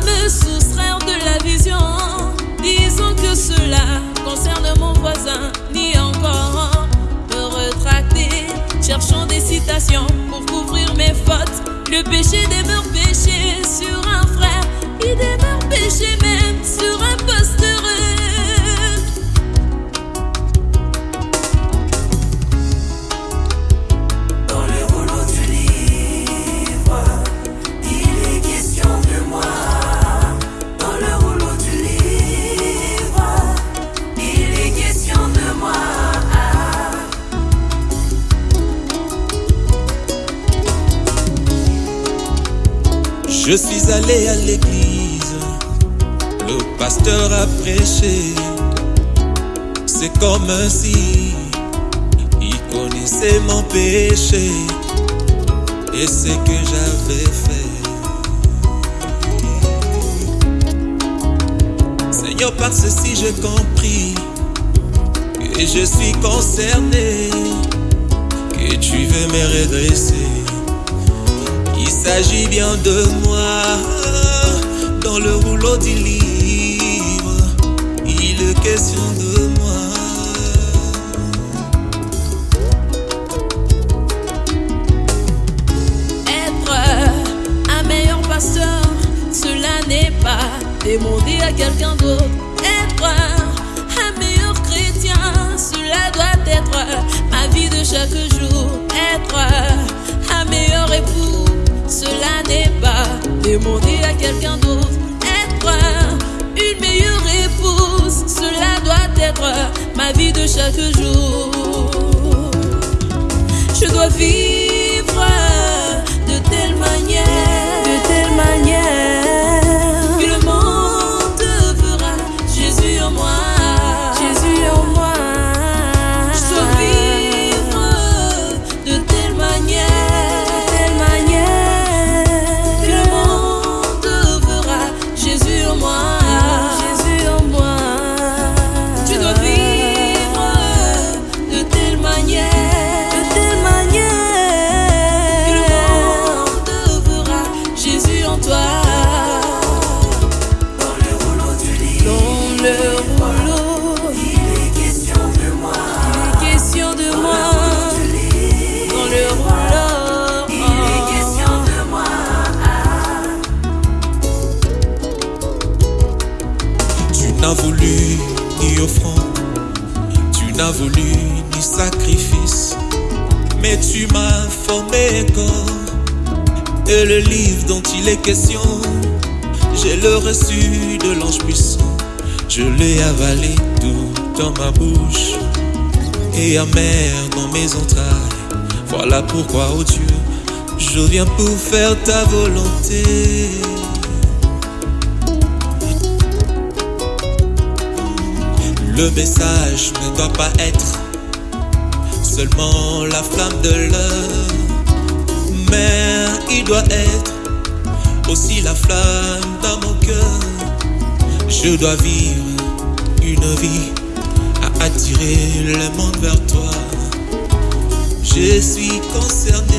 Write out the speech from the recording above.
me soustraire de la vision. Disons que cela concerne mon voisin, ni encore me retracter. Cherchons des citations pour couvrir mes fautes, le péché des. Je suis allé à l'église, le pasteur a prêché. C'est comme si il connaissait mon péché et ce que j'avais fait. Seigneur, par ceci j'ai compris que je suis concerné, que tu veux me redresser. Il s'agit bien de moi dans le rouleau du livre. Il est question de moi. Être un meilleur pasteur, cela n'est pas demander à quelqu'un d'autre. Vie le rouleau, il est question de moi. il est question de moi. Dans le rouleau, Il est question de moi. Tu n'as voulu ni offrande, tu n'as voulu ni sacrifice, mais tu m'as formé corps. Et le livre dont il est question, j'ai le reçu de l'ange puissant. Je l'ai avalé tout dans ma bouche et amer dans mes entrailles. Voilà pourquoi, oh Dieu, je viens pour faire ta volonté. Le message ne doit pas être seulement la flamme de l'heure, mais il doit être aussi la flamme. Je dois vivre une vie à attirer le monde vers toi. Je suis concerné